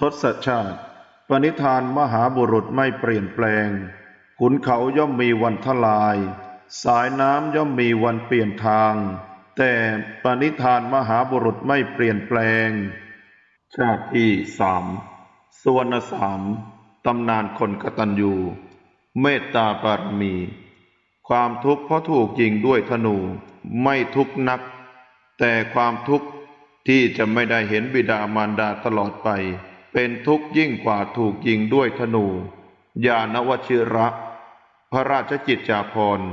ทศชาติ ปณิธานมหาบุรุษไม่เปลี่ยนแปลง ขุนเขาย่อมมีวันทลาย สายน้ำย่อมมีวันเปลี่ยนทาง แต่ปณิธานมหาบุรุษไม่เปลี่ยนแปลง ชาติที่สามสวรรณสามตำนานคนกตัญญู เมตตาบารมี ความทุกข์เพราะถูกยิงด้วยธนูไม่ทุกข์นัก แต่ความทุกข์ที่จะไม่ได้เห็นบิดามารดาตลอดไป เป็นทุกข์ยิ่งกว่าถูกยิงด้วยธนู ยานวชิระ พระราชจิตจาภรณ์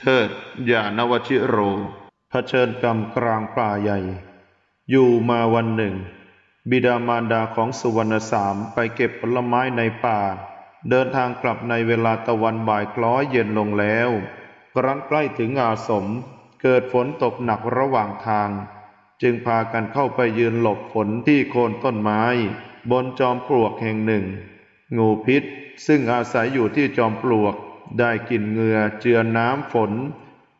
เทิดยานวชิโรเผชิญกรรมกลางป่าใหญ่ อยู่มาวันหนึ่ง บิดามารดาของสุวรรณสามไปเก็บผลไม้ในป่า เดินทางกลับในเวลาตะวันบ่ายคล้อยเย็นลงแล้วครั้นใกล้ถึงอาสม เกิดฝนตกหนักระหว่างทาง จึงพากันเข้าไปยืนหลบฝนที่โคนต้นไม้ บนจอมปลวกแห่งหนึ่ง งูพิษซึ่งอาศัยอยู่ที่จอมปลวกได้กลินเหงื่อเจือน้ำฝน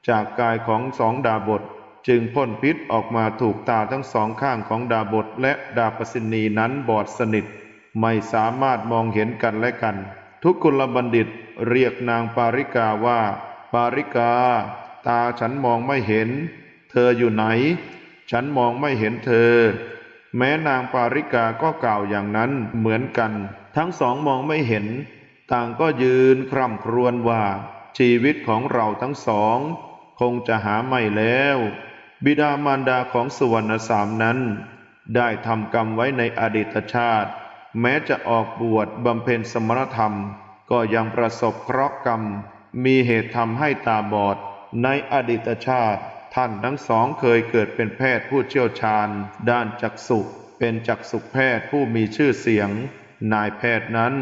จากกายของสองดาบท จึงพ่นพิษออกมาถูกตาทั้งสองข้างของดาบทและดาบสินีนั้นบอดสนิท ไม่สามารถมองเห็นกันและกัน ทุกกุลบัณฑิตเรียกนางปาริกาว่า ปาริกา ตาฉันมองไม่เห็น เธออยู่ไหน ฉันมองไม่เห็นเธอ แม้นางปาริกาก็กล่าวอย่างนั้นเหมือนกัน ทั้งสองมองไม่เห็น ต่างก็ยืนคร่ำครวญว่า ชีวิตของเราทั้งสอง คงจะหาไม่แล้ว บิดามารดาของสุวรรณสามนั้น ได้ทำกรรมไว้ในอดีตชาติ แม้จะออกบวชบำเพ็ญสมณธรรม ก็ยังประสบเคราะห์กรรม มีเหตุทำให้ตาบอดในอดีตชาติ ท่านทั้งสองเคยเกิดเป็นแพทย์ผู้เชี่ยวชาญ ด้านจักษุเป็นจักษุแพทย์ผู้มีชื่อเสียง นายแพทย์นั้น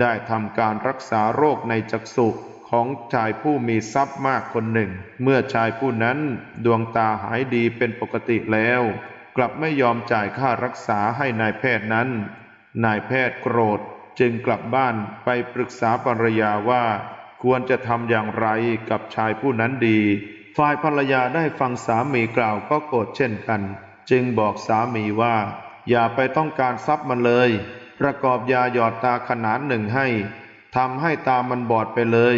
ได้ทำการรักษาโรคในจักษุของชายผู้มีทรัพย์มากคนหนึ่ง เมื่อชายผู้นั้นดวงตาหายดีเป็นปกติแล้ว กลับไม่ยอมจ่ายค่ารักษาให้นายแพทย์นั้น นายแพทย์โกรธจึงกลับบ้านไปปรึกษาภรรยาว่า ควรจะทำอย่างไรกับชายผู้นั้นดี ฝ่ายภรรยาได้ฟังสามีกล่าวก็โกรธเช่นกัน จึงบอกสามีว่า อย่าไปต้องการทรัพย์มันเลย ประกอบยาหยอดตาขนานหนึ่งให้ทำให้ตามันบอดไปเลย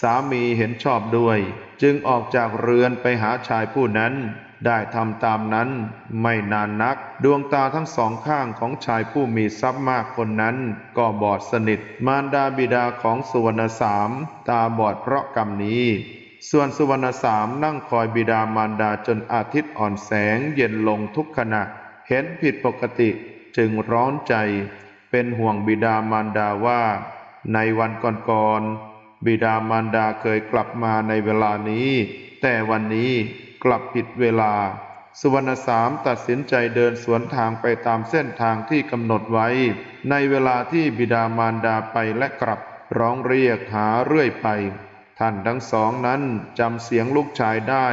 สามีเห็นชอบด้วย จึงออกจากเรือนไปหาชายผู้นั้น ได้ทำตามนั้น ไม่นานนัก ดวงตาทั้งสองข้างของชายผู้มีทรัพย์มากคนนั้น ก็บอดสนิท มารดาบิดาของสุวรรณสาม ตาบอดเพราะกรรมนี้ ส่วนสุวรรณสามนั่งคอยบิดามารดาจนอาทิตย์อ่อนแสงเย็นลงทุกขณะ เห็นผิดปกติจึงร้อนใจ เป็นห่วงบิดามารดาว่า ในวันก่อนๆบิดามารดาเคยกลับมาในเวลานี้ แต่วันนี้กลับผิดเวลา สุวรรณสามตัดสินใจเดินสวนทางไปตามเส้นทางที่กำหนดไว้ ในเวลาที่บิดามารดาไปและกลับร้องเรียกหาเรื่อยไป ท่านทั้งสองนั้นจำเสียงลูกชายได้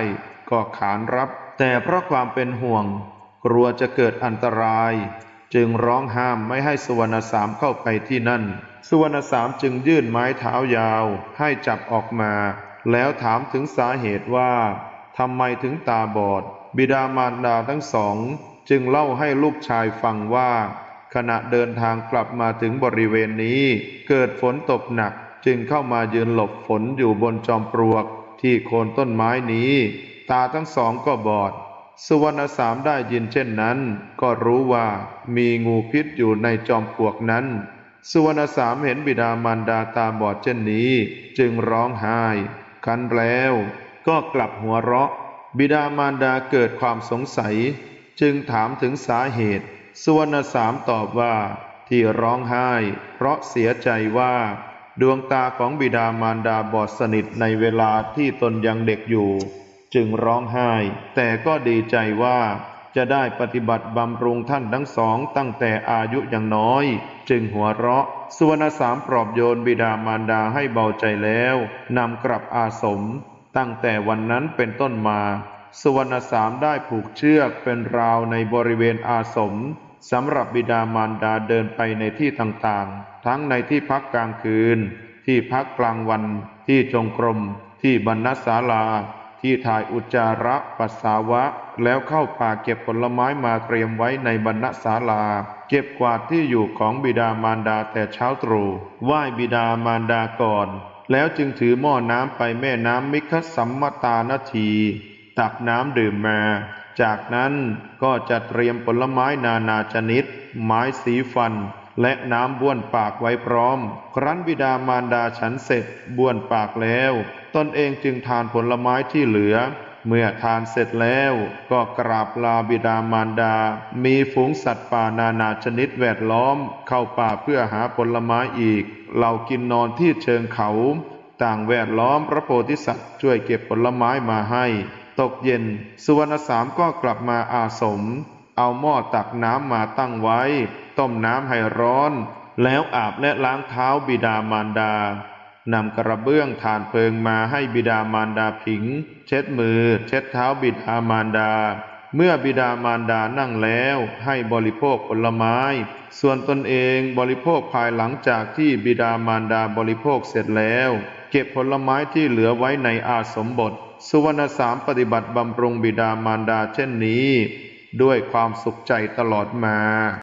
ก็ขานรับ แต่เพราะความเป็นห่วง กลัวจะเกิดอันตราย จึงร้องห้ามไม่ให้สุวรรณสามเข้าไปที่นั่น สุวรรณสามจึงยื่นไม้เท้ายาวให้จับออกมา แล้วถามถึงสาเหตุว่าทำไมถึงตาบอด บิดามารดาทั้งสอง จึงเล่าให้ลูกชายฟังว่า ขณะเดินทางกลับมาถึงบริเวณนี้ เกิดฝนตกหนัก จึงเข้ามายืนหลบฝนอยู่บนจอมปลวกที่โคนต้นไม้นี้ ตาทั้งสองก็บอด สุวรรณสามได้ยินเช่นนั้น ก็รู้ว่ามีงูพิษอยู่ในจอมปลวกนั้น สุวรรณสามเห็นบิดามารดาตาบอดเช่นนี้ จึงร้องไห้คันแล้วก็กลับหัวเราะ บิดามารดาเกิดความสงสัย จึงถามถึงสาเหตุ สุวรรณสามตอบว่า ที่ร้องไห้ เพราะเสียใจว่า ดวงตาของบิดามารดาบอดสนิทในเวลาที่ตนยังเด็กอยู่ จึงร้องไห้ แต่ก็ดีใจว่าจะได้ปฏิบัติบำรุงท่านทั้งสองตั้งแต่อายุยังน้อย จึงหัวเราะ สุวรรณสามปลอบโยนบิดามารดาให้เบาใจแล้วนำกลับอาสม ตั้งแต่วันนั้นเป็นต้นมา สุวรรณสามได้ผูกเชือกเป็นราวในบริเวณอาสมสำหรับบิดามารดาเดินไปในที่ต่างๆ ทั้งในที่พักกลางคืน ที่พักกลางวัน ที่จงกรม ที่บรรณศาลา ที่ถ่ายอุจจาระปัสสาวะ แล้วเข้าป่าเก็บผลไม้มาเตรียมไว้ในบรรณศาลา เก็บกวาดที่อยู่ของบิดามารดาแต่เช้าตรู่ไหว้บิดามารดาก่อน แล้วจึงถือหม้อน้ำไปแม่น้ำมิคสัมมตานาที ตักน้ำดื่มมาจากนั้นก็จะเตรียมผลไม้นานาชนิด ไม้สีฟัน และน้ำบ้วนปากไว้พร้อม ครั้นบิดามารดาฉันเสร็จบ้วนปากแล้ว ตนเองจึงทานผลไม้ที่เหลือ เมื่อทานเสร็จแล้วก็กราบลาบิดามารดา มีฝูงสัตว์ป่านานาชนิดแวดล้อม เข้าป่าเพื่อหาผลไม้อีก เรากินนอนที่เชิงเขา ต่างแวดล้อมพระโพธิสัตว์ช่วยเก็บผลไม้มาให้ ตกเย็น สุวรรณสามก็กลับมาอาสม เอาหม้อตักน้ำมาตั้งไว้ ต้มน้ำให้ร้อน แล้วอาบและล้างเท้าบิดามารดานำกระเบื้องฐานเพลิงมาให้บิดามารดาผิง เช็ดมือ เช็ดเท้าบิดามารดา เมื่อบิดามารดานั่งแล้วให้บริโภคผลไม้ ส่วนตนเองบริโภคภายหลังจากที่บิดามารดาบริโภคเสร็จแล้ว เก็บผลไม้ที่เหลือไว้ในอาสมบท สุวรรณสามปฏิบัติบำรุงบิดามารดาเช่นนี้ ด้วยความสุขใจตลอดมา